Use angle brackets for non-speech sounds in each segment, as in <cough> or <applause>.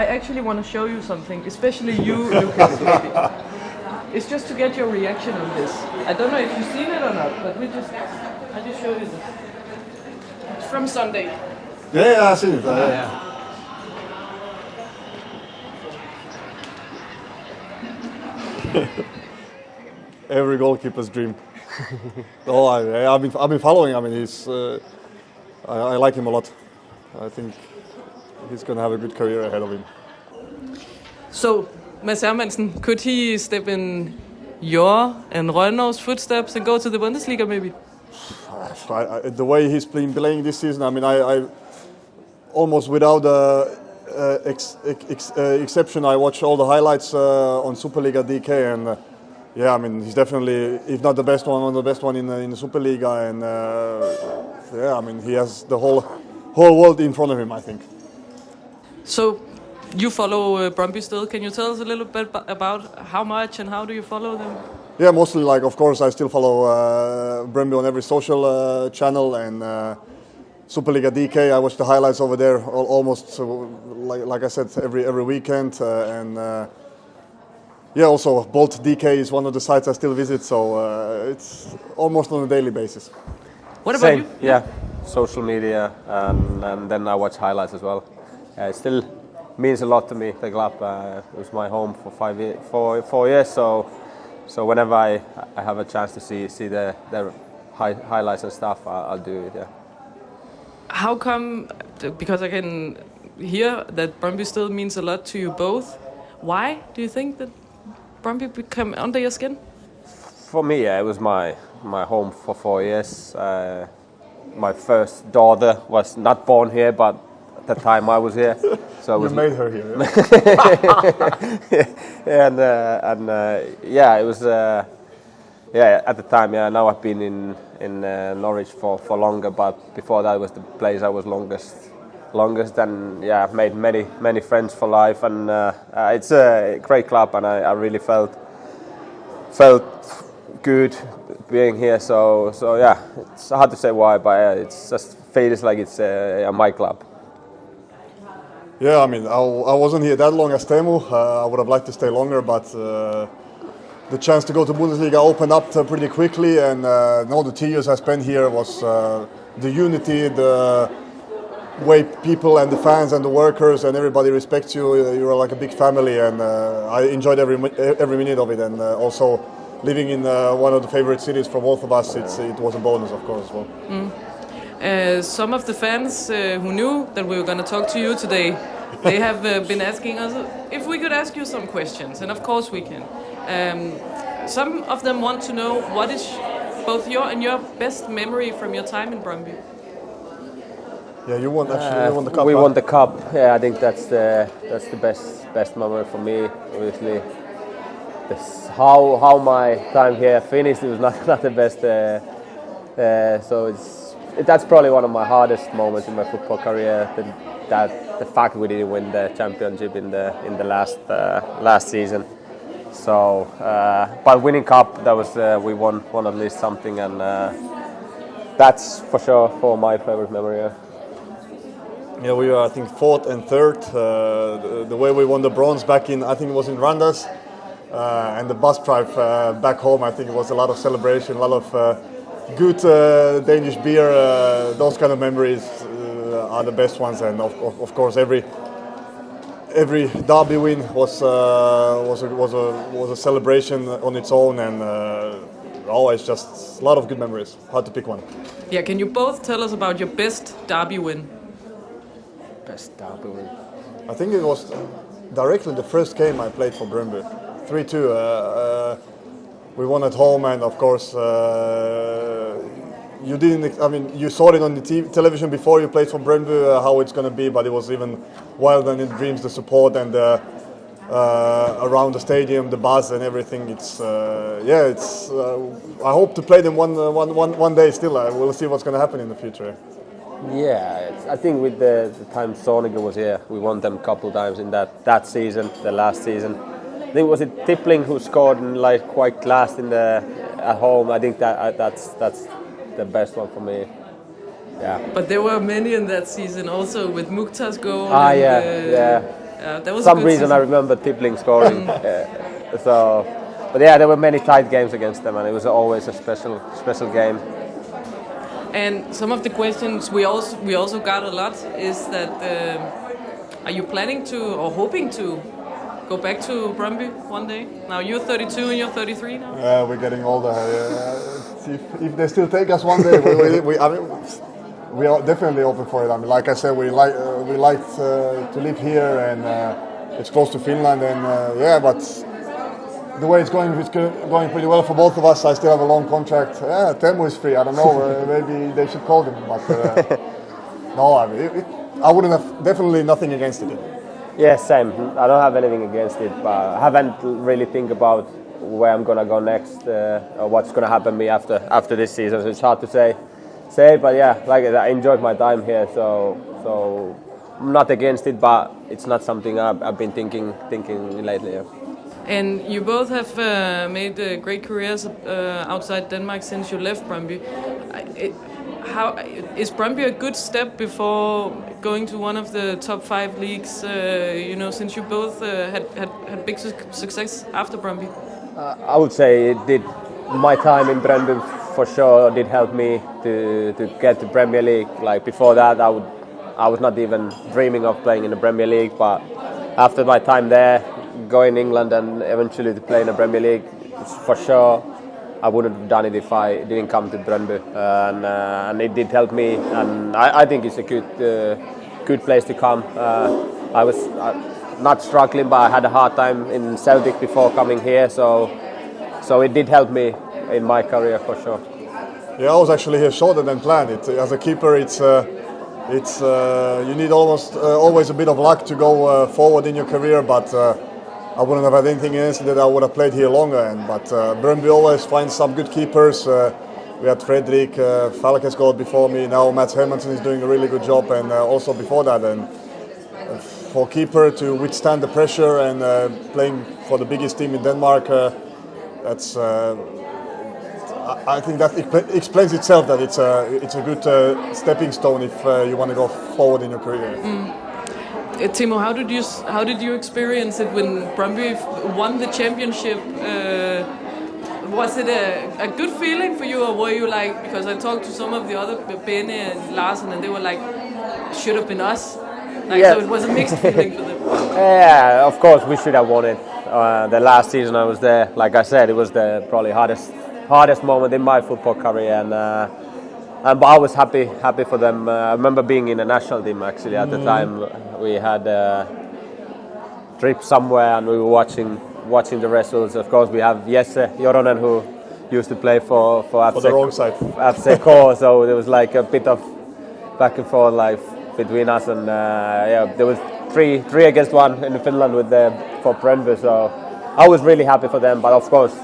I actually want to show you something, especially you, Lucas. <laughs> It's just to get your reaction on this. I don't know if you've seen it or not, but we just, I just show you this. It's from Sunday. Yeah, yeah, I've seen it. Uh, yeah. <laughs> Every goalkeeper's dream. <laughs> oh, I, I've been I've been following. I mean, he's uh, I, I like him a lot. I think he's going to have a good career ahead of him. So, Mads Hermansen, could he step in your and Rønnow's footsteps and go to the Bundesliga maybe? I, I, the way he's playing, playing this season, I mean, I, I almost without uh, uh, ex, ex, uh, exception, I watch all the highlights uh, on Superliga DK, and uh, yeah, I mean, he's definitely, if not the best one, one of the best one in, uh, in the Superliga, and yeah, I mean, he has the whole whole world in front of him, I think. So, you follow uh, Brøndby still. Can you tell us a little bit about how much and how do you follow them? Yeah, mostly like, of course, I still follow uh, Brøndby on every social uh, channel and uh, Superliga DK. I watch the highlights over there almost, uh, like, like I said, every every weekend. Uh, and uh, yeah, also Bold DK is one of the sites I still visit, so uh, it's almost on a daily basis. What about Same, you? yeah, social media, and, and then I watch highlights as well. it still means a lot to me. The club uh, it was my home for five years, four, four years, so so whenever I, I have a chance to see see the, the high, highlights and stuff, I'll, I'll do it. Yeah. How come? Because I can hear that Brøndby still means a lot to you both. Why do you think that Brøndby became under your skin? For me, yeah, it was my my home for four years. Uh, my first daughter was not born here, but at the time I was here. So you was made her here. <laughs> Yeah? and uh, and uh, yeah, it was. Uh, yeah, at the time, yeah. Now I've been in in uh, Norwich for, for longer, but before that was the place I was longest, longest, and yeah, I've made many many friends for life, and uh, uh, it's a great club, and I, I really felt felt good being here. So so yeah, it's hard to say why, but uh, it's just feels like it's uh, my club. Yeah, I mean, I, I wasn't here that long as Teemu. Uh, I would have liked to stay longer, but uh, the chance to go to Bundesliga opened up uh, pretty quickly, and uh, no, the two years I spent here was uh, the unity, the way people and the fans and the workers and everybody respects you. Uh, you're like a big family, and I enjoyed every every minute of it. And also living in one of the favorite cities for both of us, it was a bonus, of course, as well. Mm. Uh, some of the fans uh, who knew that we were going to talk to you today, they <laughs> have uh, been asking us if we could ask you some questions, and of course we can. Um, some of them want to know what is both your and your best memory from your time in Brøndby. Yeah, you won actually. you won the cup. We huh? won the cup. Yeah, I think that's the that's the best best memory for me. Obviously, this, how how my time here finished it was not <laughs> not the best. Uh, uh, so it's that's probably one of my hardest moments in my football career. The, that the fact we didn't win the championship in the in the last uh, last season. So, uh, but winning cup, that was uh, we won won at least something, and uh, that's for sure for my favorite memory. Yeah. yeah, we were I think fourth and third. Uh, the, the, way we won the bronze back in I think it was in Randers, uh, and the bus drive back home. I think it was a lot of celebration, a lot of good uh, Danish beer, uh, those kind of memories uh, are the best ones, and of, of, of, course every every derby win was was a, was a was a celebration on its own, and always just a lot of good memories. Hard to pick one. Yeah, can you both tell us about your best derby win? Best derby win. I think it was directly the first game I played for Brøndby, three two. We won at home, and of course, uh, you didn't. I mean, you saw it on the TV, television before you played for Brøndby uh, how it's going to be, but it was even wilder than in dreams. The support and uh, uh, around the stadium, the buzz and everything. It's uh, yeah. It's. I hope to play them one, one, one, one day. Still, we'll see what's going to happen in the future. Yeah, I think with the, the time Zorniger was here, we won them a couple times in that, that season, the last season I think was it Tippling who scored in, like quite last in the at home. I think that uh, that's that's the best one for me. Yeah. But there were many in that season also with Mukhtar's goal. Ah yeah, uh, yeah. Uh, that was some reason season. I remember Tippling scoring. <laughs> uh, so, but yeah, there were many tight games against them, and it was always a special special game. And some of the questions we also we also got a lot is that uh, are you planning to or hoping to go back to Brøndby one day? Now you're 32 and you're 33 now. Yeah, we're getting older. Uh, if, if they still take us one day, we, we, we, I mean, we are definitely open for it. I mean, like I said, we like uh, we like uh, to live here, and uh, it's close to Finland, and uh, yeah, but the way it's going, it's going pretty well for both of us. I still have a long contract. Yeah, Teemu is free. I don't know. uh, maybe they should call him, but uh, <laughs> no, I mean, it, it, I wouldn't have definitely nothing against it. Yeah, same. I don't have anything against it, but I haven't really think about where I'm gonna go next uh, or what's gonna happen me after after this season. So it's hard to say. Say, but yeah, like I enjoyed my time here, so so I'm not against it, but it's not something I've, I've been thinking thinking lately. Yeah. And you both have uh, made uh, great careers uh, outside Denmark since you left It, how is Brøndby a good step before going to one of the top five leagues? Uh, you know, since you both uh, had, had had big su- success after Brøndby. I would say it did. My time in Brøndby for sure did help me to, to get to Premier League. Like before that, I would I was not even dreaming of playing in the Premier League. But after my time there, going England and eventually to play in the Premier League, for sure, I wouldn't have done it if I didn't come to Brøndby. and, uh, and it did help me. And I, I think it's a good uh, good place to come. Uh, I was. Not struggling, but I had a hard time in Celtic before coming here, so so it did help me in my career for sure. Yeah, I was actually here shorter than planned. It, as a keeper, it's uh, it's uh, you need almost uh, always a bit of luck to go forward in your career. But I wouldn't have had anything against that I would have played here longer. And but uh, always finds some good keepers. Uh, we had Fredrik uh, Falk has before me. Now Mads Hermansen is doing a really good job, and uh, also before that. And uh, for keeper to withstand the pressure and uh, playing for the biggest team in Denmark, uh, that's. I- think that explains itself that it's a it's a good stepping stone if you want to go forward in your career. Uh, Timo, how did you how did you experience it when f- won the championship? Uh, was it a, a good feeling for you, or were you like? Because I talked to some of the other Bene and Larsen, and they were like, "Should have been us." Like, Yeah. So it was a mixed feeling for them. <laughs> Yeah, of course we should have won it. Uh, the last season I was there, like I said, it was the probably hardest hardest moment in my football career, and uh, and but I was happy happy for them. Uh, I remember being in the national team actually at the time. We had a trip somewhere, and we were watching watching the results. Of course, we have Jesse Joronen who used to play for for, For the wrong side. FC Core, so there was like a bit of back and forth like between us, and uh, yeah, there was three three against one in Finland with the for Brentford. So I was really happy for them, but of course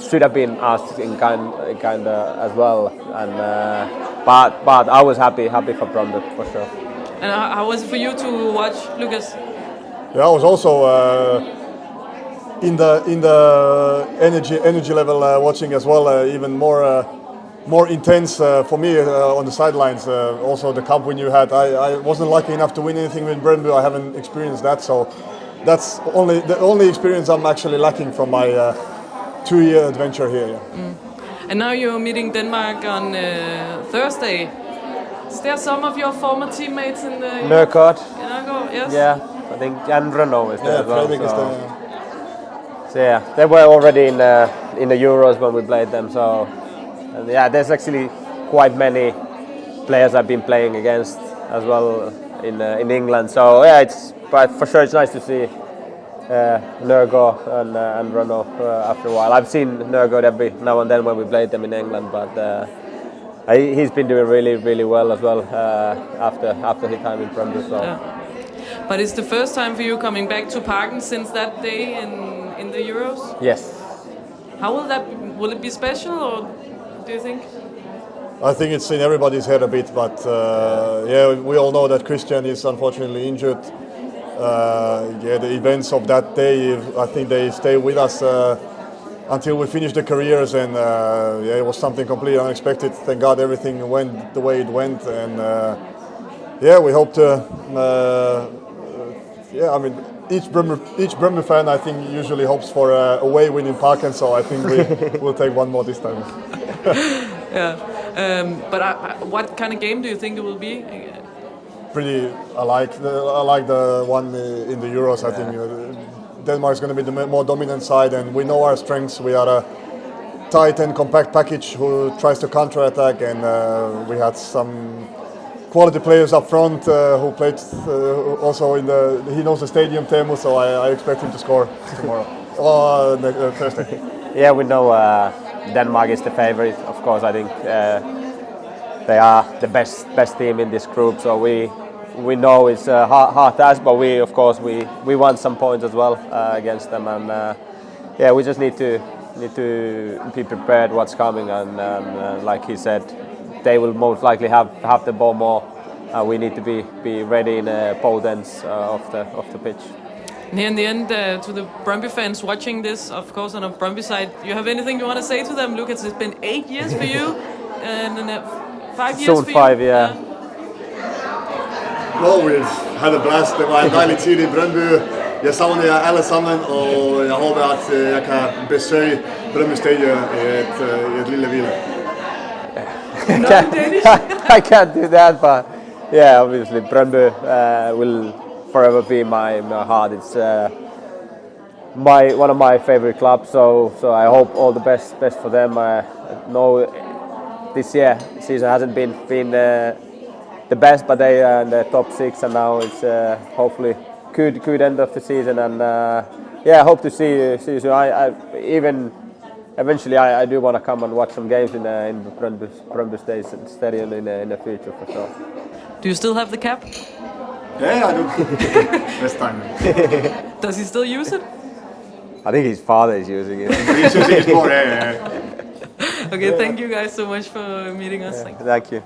should have been asked in kind kind as well. And uh, but but I was happy happy for Brentford for sure. And how, how was it for you to watch Lucas? Yeah, I was also uh, in the in the energy energy level uh, watching as well, uh, even more uh, more intense uh, for me uh, on the sidelines. Uh, also, the cup win you had, I, I wasn't lucky enough to win anything with Brøndby. I haven't experienced that, so that's only the only experience I'm actually lacking from my uh, two-year adventure here. Yeah. And now you're meeting Denmark on uh, Thursday. Is there some of your former teammates in the Nørgaard. Yes. yeah, I think and Rønnow is there Yeah, as well. Fredrik is so- there. So yeah, they were already in uh, in the Euros when we played them. So and yeah, there's actually quite many players I've been playing against as well in uh, in England. So yeah, it's but for sure it's nice to see uh, Nørgaard and uh, and Rønnow uh, after a while. I've seen Nørgaard every now and then when we played them in England, but. Uh, I- He's been doing really, really well as well uh, after after his time in Premier. So Yeah. But it's the first time for you coming back to Parken since that day in in the Euros. yes, How will that? Will it be special, or do you think? I think it's in everybody's head a bit, but uh, yeah, we all know that Christian is unfortunately injured. Uh, yeah, the events of that day, I think they stay with us uh, until we finish the careers, and uh, yeah, it was something completely unexpected. Thank God everything went the way it went, and uh, yeah, we hope to uh, yeah, I mean, each Brøndby, each Brøndby fan, I think, usually hopes for a away win in Parken, so I think we <laughs> will take one more this time. <laughs> Yeah. Um, but I, I, what kind of game do you think it will be? Pretty, I like the, I like the one in the Euros. I think uh, Denmark is going to be the more dominant side, and we know our strengths. We are a tight and compact package who tries to counter-attack, and uh, we had some quality players up front uh, who played uh, also in the. He knows the stadium, Teemu, so I, I expect him to score tomorrow <laughs> or ne- uh, Thursday. <laughs> Yeah, we know uh, Denmark is the favorite. Of course, I think uh, they are the best best team in this group. So we we know it's a hard, hard task, but we of course we, we want some points as well uh, against them. And uh, yeah, we just need to need to be prepared what's coming. And, and uh, like he said, they will most likely have have the ball more. Uh, we need to be be ready in uh, both ends uh, of the of the pitch. And here in the end, uh, to the Brøndby fans watching this, of course, on a Brøndby side, you have anything you want to say to them? Lucas, it's been eight years for you, <laughs> and then, uh, five years Soon five, you. yeah. No, we've had a blast. Det var en deilig tid i Brøndby. Jeg savner jer alle sammen, og jeg håper at øh, jeg kan besøge Brøndby Stadion i et, øh, i et lille hvile. <laughs> I can't do that, but yeah, obviously Brøndby uh, will forever be my, my heart. It's uh, my one of my favorite clubs, so so I hope all the best best for them. I know this year season hasn't been been uh, the best, but they are in the top six, and now it's uh, hopefully good good end of the season. And uh, yeah, I hope to see you see you soon. I, I even eventually I, I do want to come and watch some games in uh, in Brøndby Brøndby Stadium in the, in the future for sure. Do you still have the cap? Yeah, I do. <laughs> This time. Does he still use it? I think his father is using it. He's using his more, yeah, yeah, yeah. Okay, thank you guys so much for meeting us. Thank you. Thank you.